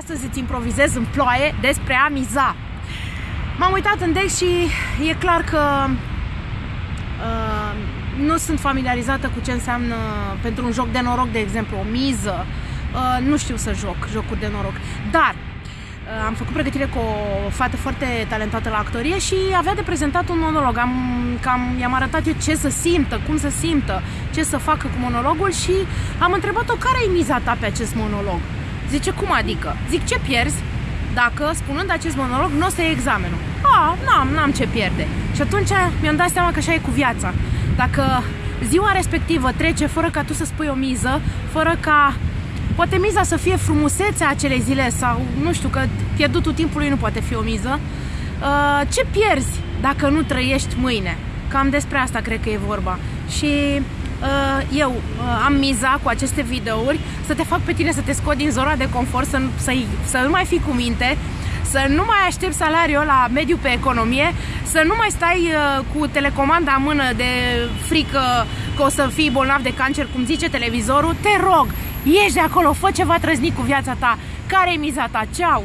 Astăzi îți improvizez în ploaie despre a miza. M-am uitat în deck și e clar că uh, nu sunt familiarizată cu ce înseamnă pentru un joc de noroc, de exemplu, o miză. Uh, nu știu să joc jocuri de noroc. Dar uh, am făcut pregătire cu o fată foarte talentată la actorie și avea de prezentat un monolog. Am, cam, i-am arătat eu ce să simtă, cum să simtă, ce să facă cu monologul și am întrebat-o care e miza ta pe acest monolog. Zice, cum adică? Zic, ce pierzi dacă, spunând acest monolog, nu o să iei examenul? A, n-am, n-am ce pierde. Și atunci mi-am dat seama că așa e cu viața. Dacă ziua respectivă trece fără ca tu să spui o miză, fără ca poate miza să fie frumusețea acelei zile sau nu știu că pierdutul timpului nu poate fi o miză, uh, ce pierzi dacă nu trăiești mâine? Cam despre asta cred că e vorba. Și Uh, eu uh, am miza cu aceste videouri să te fac pe tine să te scot din zona de confort, să, să, să nu mai fii cu minte, să nu mai aștepți salariul la mediu pe economie, să nu mai stai uh, cu telecomanda în mână de frică că o să fii bolnav de cancer, cum zice televizorul, te rog, ieși de acolo, fă ceva trăznic cu viața ta, care e miza ta, ceau!